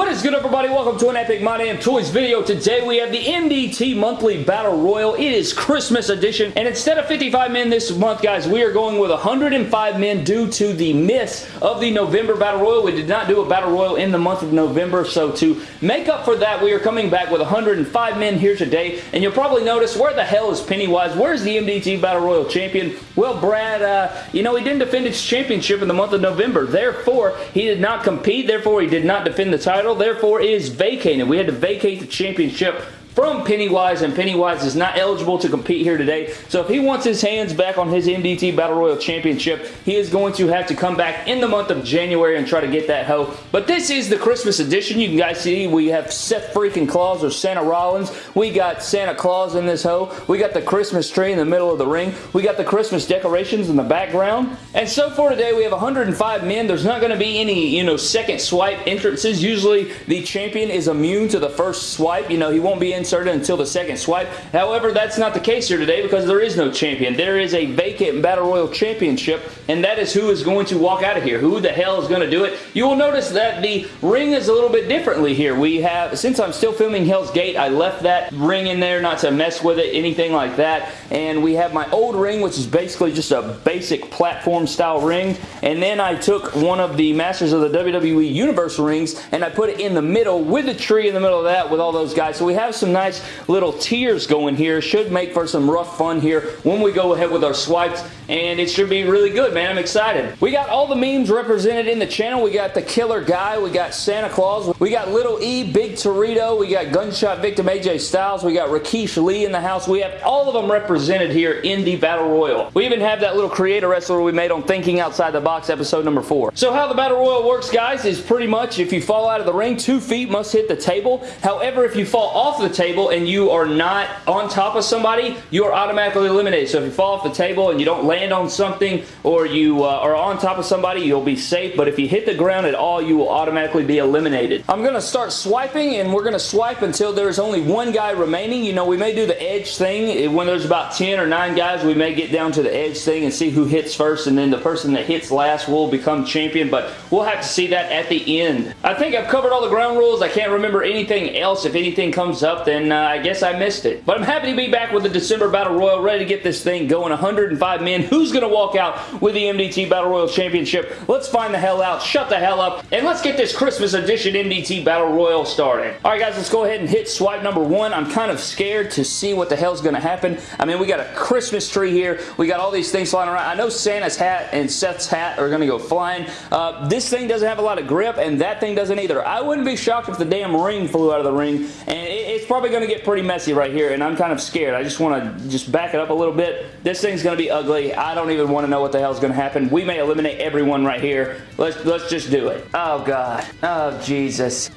What is good everybody? Welcome to an Epic My Damn Toys video. Today we have the MDT Monthly Battle Royal. It is Christmas edition and instead of 55 men this month guys we are going with 105 men due to the miss of the November Battle Royal. We did not do a Battle Royal in the month of November so to make up for that we are coming back with 105 men here today and you'll probably notice where the hell is Pennywise? Where's the MDT Battle Royal champion? Well Brad, uh, you know he didn't defend his championship in the month of November therefore he did not compete therefore he did not defend the title title, therefore is vacated. We had to vacate the championship from Pennywise, and Pennywise is not eligible to compete here today. So if he wants his hands back on his MDT Battle Royal Championship, he is going to have to come back in the month of January and try to get that hoe. But this is the Christmas edition. You can guys see we have Seth freaking Claus or Santa Rollins. We got Santa Claus in this hoe. We got the Christmas tree in the middle of the ring. We got the Christmas decorations in the background. And so for today, we have 105 men. There's not going to be any, you know, second swipe entrances. Usually the champion is immune to the first swipe. You know, he won't be inserted until the second swipe. However, that's not the case here today because there is no champion. There is a vacant Battle Royal Championship, and that is who is going to walk out of here. Who the hell is going to do it? You will notice that the ring is a little bit differently here. We have, since I'm still filming Hell's Gate, I left that ring in there not to mess with it, anything like that, and we have my old ring, which is basically just a basic platform style ring, and then I took one of the Masters of the WWE Universe rings, and I put it in the middle with the tree in the middle of that with all those guys. So we have some nice little tiers going here. Should make for some rough fun here when we go ahead with our swipes, and it should be really good, man. I'm excited. We got all the memes represented in the channel. We got the Killer Guy. We got Santa Claus. We got Little E, Big Torito. We got Gunshot Victim AJ Styles. We got Rakesh Lee in the house. We have all of them represented here in the Battle Royal. We even have that little creator wrestler we made on Thinking Outside the Box episode number 4. So how the Battle Royal works, guys, is pretty much if you fall out of the ring, two feet must hit the table. However, if you fall off the table and you are not on top of somebody, you are automatically eliminated. So if you fall off the table and you don't land on something or you uh, are on top of somebody, you'll be safe. But if you hit the ground at all, you will automatically be eliminated. I'm going to start swiping and we're going to swipe until there's only one guy remaining. You know, we may do the edge thing. When there's about 10 or 9 guys, we may get down to the edge thing and see who hits first and then the person that hits last will become champion. But we'll have to see that at the end. I think I've covered all the ground rules. I can't remember anything else. If anything comes up, then uh, I guess I missed it. But I'm happy to be back with the December Battle Royal, ready to get this thing going. 105 men. Who's going to walk out with the MDT Battle Royal Championship? Let's find the hell out, shut the hell up, and let's get this Christmas edition MDT Battle Royal started. Alright guys, let's go ahead and hit swipe number one. I'm kind of scared to see what the hell's going to happen. I mean, we got a Christmas tree here. We got all these things flying around. I know Santa's hat and Seth's hat are going to go flying. Uh, this thing doesn't have a lot of grip, and that thing doesn't either. I wouldn't be shocked if the damn ring flew out of the ring, and it, it's probably going to get pretty messy right here, and I'm kind of scared. I just want to just back it up a little bit. This thing's going to be ugly. I don't even want to know what the hell's going to happen. We may eliminate everyone right here. Let's, let's just do it. Oh, God. Oh, Jesus.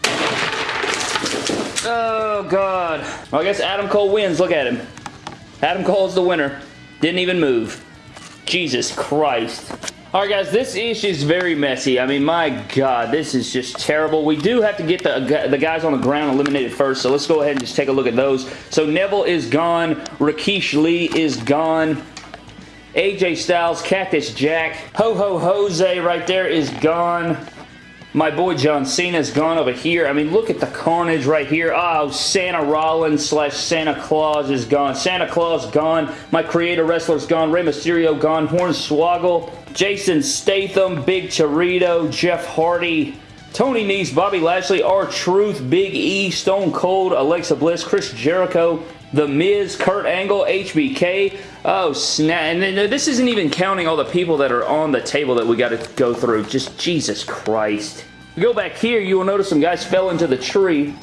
Oh, God. Well, I guess Adam Cole wins. Look at him. Adam Cole's the winner. Didn't even move. Jesus Christ. Alright guys, this ish is very messy. I mean, my god, this is just terrible. We do have to get the, the guys on the ground eliminated first, so let's go ahead and just take a look at those. So Neville is gone. Rakesh Lee is gone. AJ Styles, Cactus Jack, Ho Ho Jose right there is gone. My boy John Cena's gone over here. I mean, look at the carnage right here. Oh, Santa Rollins slash Santa Claus is gone. Santa Claus gone. My creator wrestler's gone. Rey Mysterio gone. Hornswoggle. Jason Statham. Big Torito. Jeff Hardy. Tony Nese, Bobby Lashley, R-Truth, Big E, Stone Cold, Alexa Bliss, Chris Jericho, The Miz, Kurt Angle, HBK. Oh, snap. And then, this isn't even counting all the people that are on the table that we got to go through. Just Jesus Christ. We go back here, you will notice some guys fell into the tree.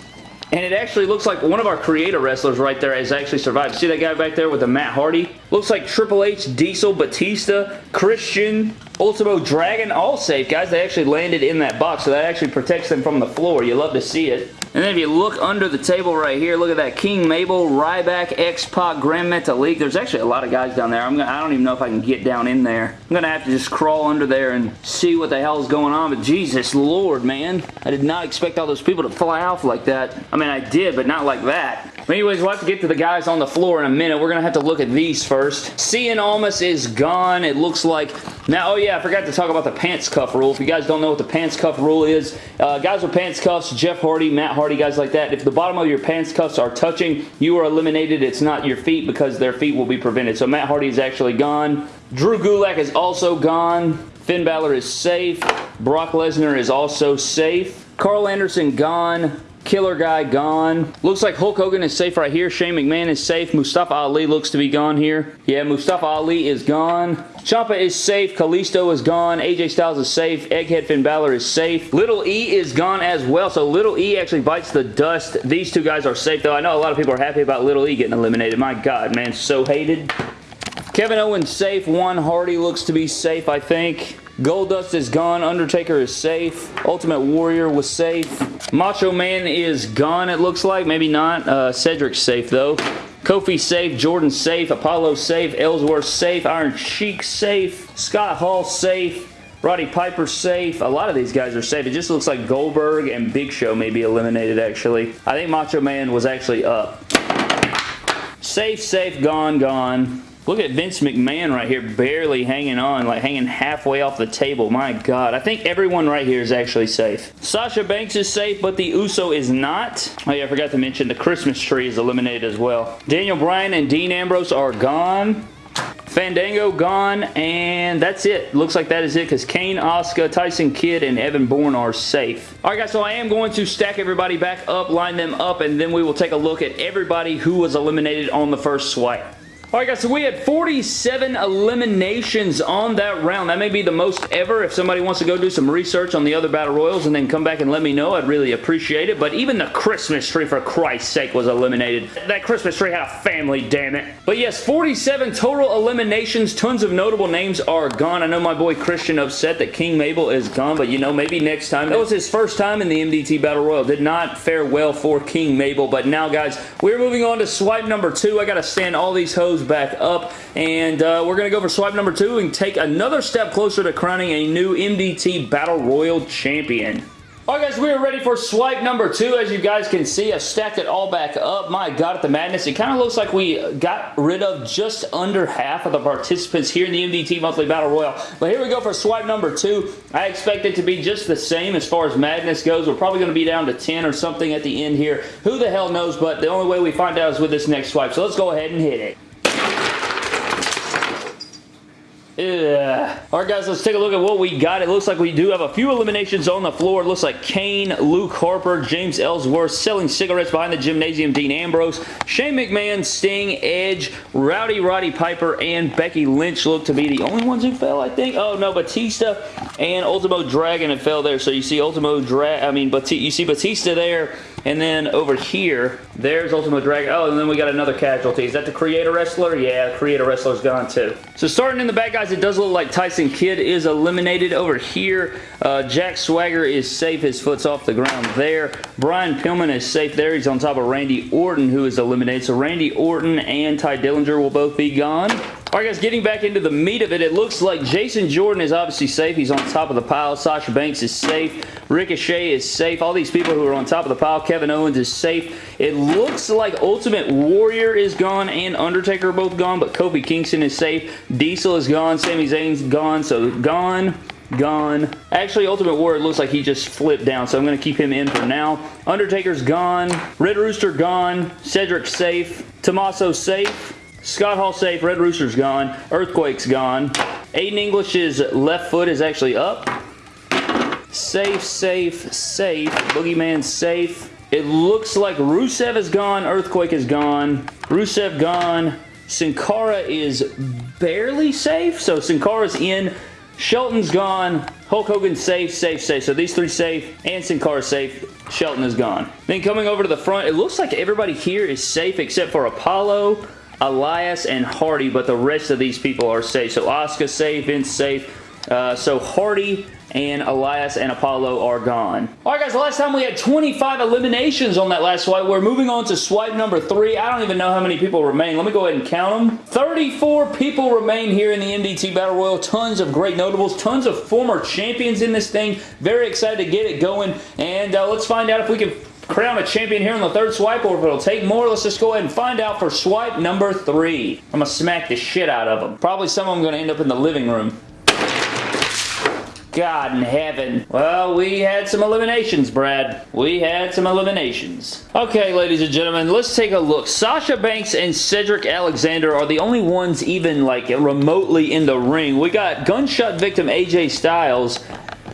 And it actually looks like one of our creator wrestlers right there has actually survived. See that guy back there with the Matt Hardy? Looks like Triple H, Diesel, Batista, Christian, Ultimo Dragon, all safe. Guys, they actually landed in that box, so that actually protects them from the floor. You love to see it. And then if you look under the table right here, look at that. King Mabel, Ryback, X-Pac, Gran Metalik. There's actually a lot of guys down there. I'm gonna, I don't even know if I can get down in there. I'm going to have to just crawl under there and see what the hell is going on. But Jesus Lord, man. I did not expect all those people to fly off like that. I mean, I did, but not like that. Anyways, we'll have to get to the guys on the floor in a minute. We're going to have to look at these first. Cien Almas is gone. It looks like... Now, oh yeah, I forgot to talk about the pants cuff rule. If you guys don't know what the pants cuff rule is, uh, guys with pants cuffs, Jeff Hardy, Matt Hardy, guys like that, if the bottom of your pants cuffs are touching, you are eliminated. It's not your feet because their feet will be prevented. So Matt Hardy is actually gone. Drew Gulak is also gone. Finn Balor is safe. Brock Lesnar is also safe. Karl Anderson gone. Killer Guy gone. Looks like Hulk Hogan is safe right here. Shane McMahon is safe. Mustafa Ali looks to be gone here. Yeah, Mustafa Ali is gone. Ciampa is safe. Kalisto is gone. AJ Styles is safe. Egghead Finn Balor is safe. Little E is gone as well. So Little E actually bites the dust. These two guys are safe though. I know a lot of people are happy about Little E getting eliminated. My God, man. So hated. Kevin Owens safe. One Hardy looks to be safe, I think. Goldust is gone. Undertaker is safe. Ultimate Warrior was safe. Macho Man is gone, it looks like. Maybe not. Uh, Cedric's safe, though. Kofi safe. Jordan safe. Apollo safe. Ellsworth safe. Iron Sheik safe. Scott Hall safe. Roddy Piper safe. A lot of these guys are safe. It just looks like Goldberg and Big Show may be eliminated, actually. I think Macho Man was actually up. Safe, safe, gone, gone. Look at Vince McMahon right here barely hanging on, like hanging halfway off the table. My God. I think everyone right here is actually safe. Sasha Banks is safe, but the Uso is not. Oh yeah, I forgot to mention the Christmas tree is eliminated as well. Daniel Bryan and Dean Ambrose are gone. Fandango gone, and that's it. Looks like that is it because Kane, Asuka, Tyson Kidd, and Evan Bourne are safe. Alright guys, so I am going to stack everybody back up, line them up, and then we will take a look at everybody who was eliminated on the first swipe. Alright guys, so we had 47 eliminations on that round. That may be the most ever. If somebody wants to go do some research on the other Battle Royals and then come back and let me know, I'd really appreciate it. But even the Christmas tree, for Christ's sake, was eliminated. That Christmas tree had a family, damn it. But yes, 47 total eliminations. Tons of notable names are gone. I know my boy Christian upset that King Mabel is gone, but you know, maybe next time. That was his first time in the MDT Battle Royal. Did not fare well for King Mabel. But now, guys, we're moving on to swipe number two. I got to stand all these hoes back up. And uh, we're going to go for swipe number two and take another step closer to crowning a new MDT Battle Royal Champion. Alright guys, we are ready for swipe number two. As you guys can see, I stacked it all back up. My God, at the madness. It kind of looks like we got rid of just under half of the participants here in the MDT Monthly Battle Royal. But here we go for swipe number two. I expect it to be just the same as far as madness goes. We're probably going to be down to 10 or something at the end here. Who the hell knows, but the only way we find out is with this next swipe. So let's go ahead and hit it. Alright guys, let's take a look at what we got. It looks like we do have a few eliminations on the floor. It looks like Kane, Luke Harper, James Ellsworth, selling cigarettes behind the gymnasium, Dean Ambrose, Shane McMahon, Sting, Edge, Rowdy Roddy Piper, and Becky Lynch look to be the only ones who fell, I think. Oh no, Batista and Ultimo Dragon have fell there. So you see Ultimo Dragon, I mean, Bat you see Batista there, and then over here, there's Ultimo Dragon. Oh, and then we got another casualty. Is that the Creator Wrestler? Yeah, the Creator Wrestler's gone too. So starting in the back, guys, it does look like Tyson Kidd is eliminated over here. Uh, Jack Swagger is safe. His foot's off the ground there. Brian Pillman is safe there. He's on top of Randy Orton, who is eliminated. So Randy Orton and Tye Dillinger will both be gone. Alright guys, getting back into the meat of it, it looks like Jason Jordan is obviously safe. He's on top of the pile. Sasha Banks is safe. Ricochet is safe. All these people who are on top of the pile. Kevin Owens is safe. It looks like Ultimate Warrior is gone and Undertaker are both gone, but Kofi Kingston is safe. Diesel is gone. Sami Zayn's gone, so gone gone. Actually, Ultimate Warrior looks like he just flipped down, so I'm going to keep him in for now. Undertaker's gone. Red Rooster gone. Cedric safe. Tommaso safe. Scott Hall safe. Red Rooster's gone. Earthquake's gone. Aiden English's left foot is actually up. Safe, safe, safe. Boogeyman safe. It looks like Rusev is gone. Earthquake is gone. Rusev gone. Sin Cara is barely safe. So Sin Cara's in. Shelton's gone. Hulk Hogan safe, safe, safe. So these three safe and Sin Cara safe. Shelton is gone. Then coming over to the front, it looks like everybody here is safe except for Apollo, Elias, and Hardy, but the rest of these people are safe. So Asuka safe, Vince safe. Uh, so Hardy and Elias and Apollo are gone. Alright guys, last time we had 25 eliminations on that last swipe. We're moving on to swipe number 3. I don't even know how many people remain. Let me go ahead and count them. 34 people remain here in the MDT Battle Royal. Tons of great notables. Tons of former champions in this thing. Very excited to get it going. And uh, let's find out if we can crown a champion here on the third swipe or if it'll take more. Let's just go ahead and find out for swipe number three. I'm going to smack the shit out of them. Probably some of them going to end up in the living room. God in heaven. Well, we had some eliminations, Brad. We had some eliminations. Okay, ladies and gentlemen, let's take a look. Sasha Banks and Cedric Alexander are the only ones even, like, remotely in the ring. We got gunshot victim AJ Styles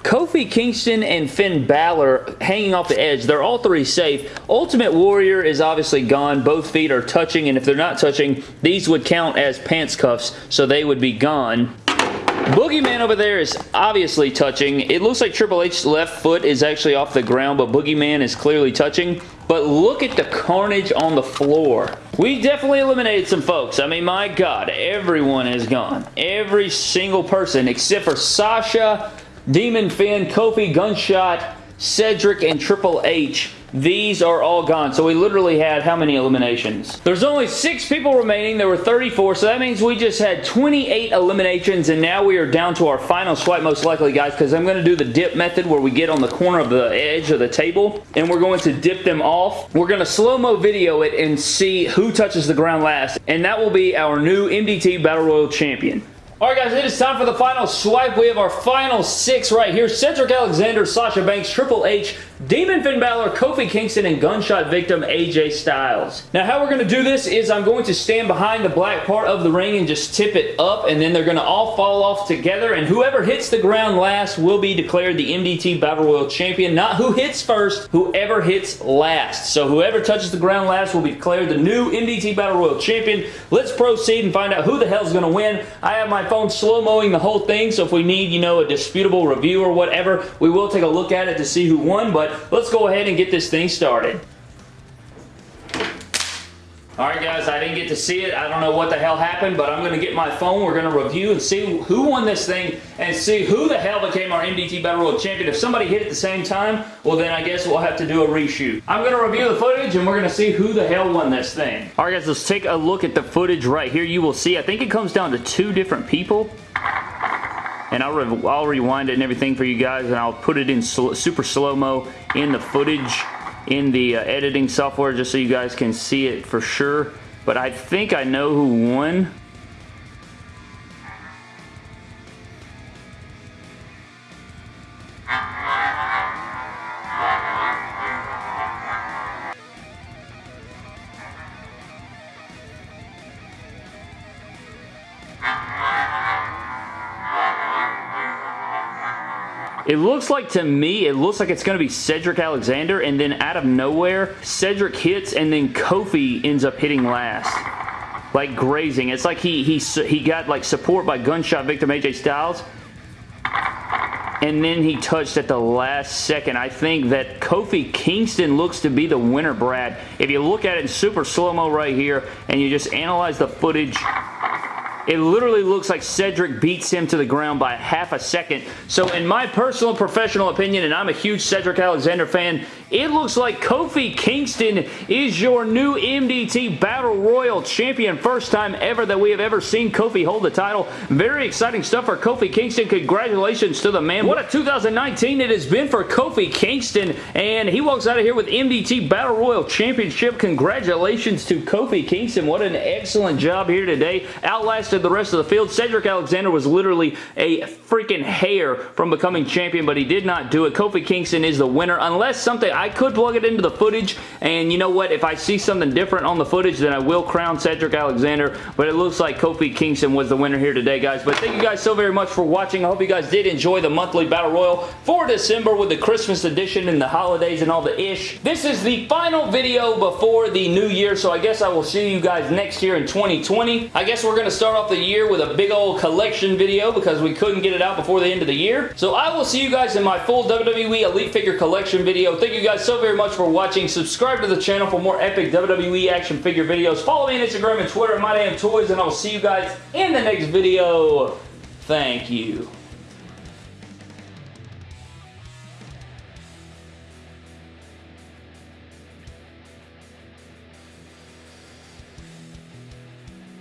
Kofi Kingston and Finn Balor hanging off the edge. They're all three safe. Ultimate Warrior is obviously gone. Both feet are touching, and if they're not touching, these would count as pants cuffs, so they would be gone. Boogeyman over there is obviously touching. It looks like Triple H's left foot is actually off the ground, but Boogeyman is clearly touching. But look at the carnage on the floor. We definitely eliminated some folks. I mean, my God, everyone is gone. Every single person except for Sasha, Demon Finn, Kofi, Gunshot, Cedric, and Triple H these are all gone. So we literally had how many eliminations? There's only six people remaining. There were 34, so that means we just had 28 eliminations, and now we are down to our final swipe most likely, guys, because I'm going to do the dip method where we get on the corner of the edge of the table, and we're going to dip them off. We're going to slow-mo video it and see who touches the ground last, and that will be our new MDT Battle Royal Champion. Alright guys, it is time for the final swipe. We have our final six right here. Cedric Alexander, Sasha Banks, Triple H, Demon Finn Balor, Kofi Kingston, and gunshot victim AJ Styles. Now how we're going to do this is I'm going to stand behind the black part of the ring and just tip it up and then they're going to all fall off together and whoever hits the ground last will be declared the MDT Battle Royal Champion. Not who hits first, whoever hits last. So whoever touches the ground last will be declared the new MDT Battle Royal Champion. Let's proceed and find out who the hell is going to win. I have my phone slow-moing the whole thing so if we need, you know, a disputable review or whatever, we will take a look at it to see who won, but but let's go ahead and get this thing started. Alright guys, I didn't get to see it. I don't know what the hell happened, but I'm going to get my phone. We're going to review and see who won this thing and see who the hell became our MDT Battle Royal Champion. If somebody hit at the same time, well then I guess we'll have to do a reshoot. I'm going to review the footage and we're going to see who the hell won this thing. Alright guys, let's take a look at the footage right here. You will see, I think it comes down to two different people and I'll, re I'll rewind it and everything for you guys and I'll put it in sl super slow-mo in the footage in the uh, editing software just so you guys can see it for sure. But I think I know who won It looks like to me, it looks like it's going to be Cedric Alexander and then out of nowhere, Cedric hits and then Kofi ends up hitting last. Like grazing. It's like he, he, he got like support by gunshot victim AJ Styles and then he touched at the last second. I think that Kofi Kingston looks to be the winner, Brad. If you look at it in super slow-mo right here and you just analyze the footage, it literally looks like Cedric beats him to the ground by half a second. So in my personal professional opinion, and I'm a huge Cedric Alexander fan, it looks like Kofi Kingston is your new MDT Battle Royal Champion. First time ever that we have ever seen Kofi hold the title. Very exciting stuff for Kofi Kingston. Congratulations to the man. What a 2019 it has been for Kofi Kingston. And he walks out of here with MDT Battle Royal Championship. Congratulations to Kofi Kingston. What an excellent job here today. Outlasted the rest of the field. Cedric Alexander was literally a freaking hair from becoming champion, but he did not do it. Kofi Kingston is the winner, unless something, I could plug it into the footage, and you know what, if I see something different on the footage, then I will crown Cedric Alexander, but it looks like Kofi Kingston was the winner here today, guys. But thank you guys so very much for watching. I hope you guys did enjoy the monthly Battle Royal for December with the Christmas edition and the holidays and all the ish. This is the final video before the new year, so I guess I will see you guys next year in 2020. I guess we're going to start off the year with a big old collection video because we couldn't get it out before the end of the year. So I will see you guys in my full WWE Elite Figure Collection video. Thank you guys so very much for watching. Subscribe to the channel for more epic WWE action figure videos. Follow me on Instagram and Twitter at MyDamnToys, and I will see you guys in the next video. Thank you.